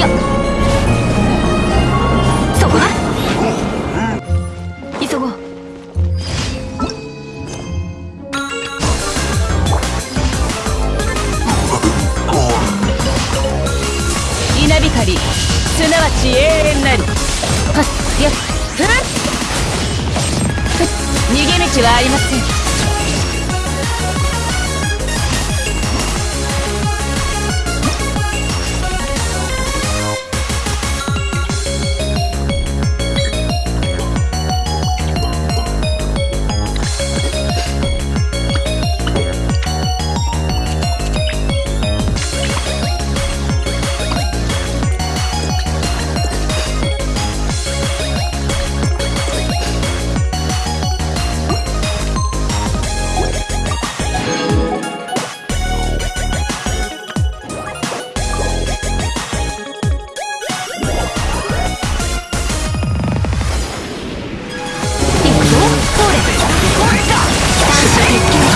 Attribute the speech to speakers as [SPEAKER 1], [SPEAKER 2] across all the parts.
[SPEAKER 1] や。そこだ。急ごう。稲光すなわち永遠なり。はっやっふっ。逃げ道はありません。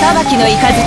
[SPEAKER 1] 裁きの
[SPEAKER 2] い
[SPEAKER 3] かず。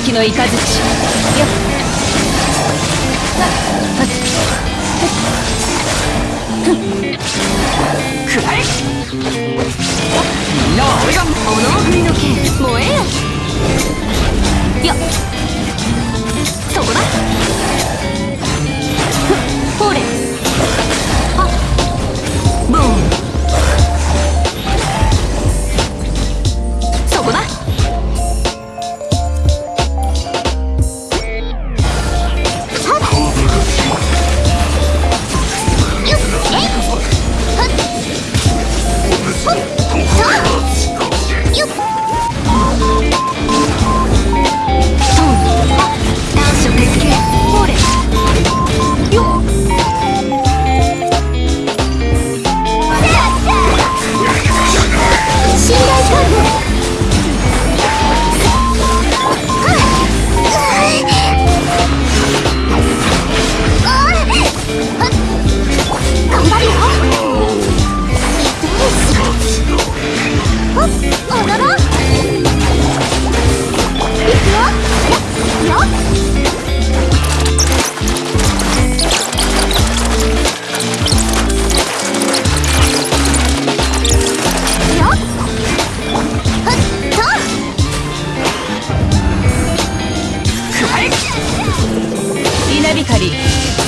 [SPEAKER 3] き
[SPEAKER 1] の雷よっ
[SPEAKER 3] くらえみんなは俺が
[SPEAKER 1] この振の剣燃えよ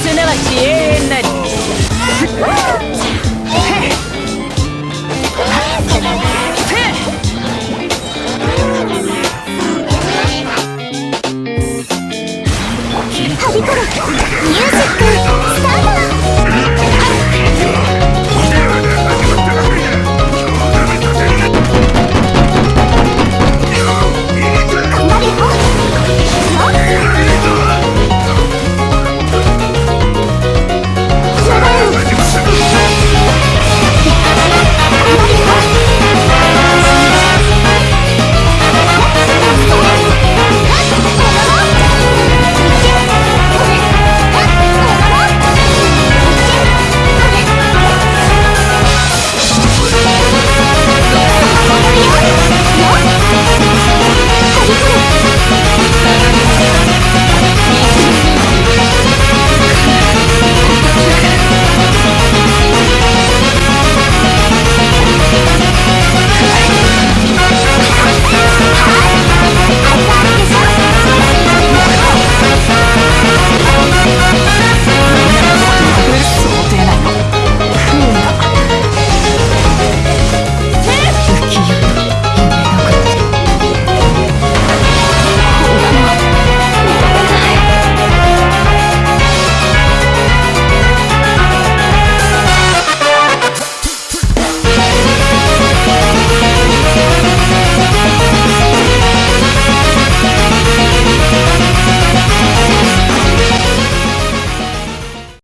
[SPEAKER 2] すなわち永遠なり
[SPEAKER 3] はびこるミュージック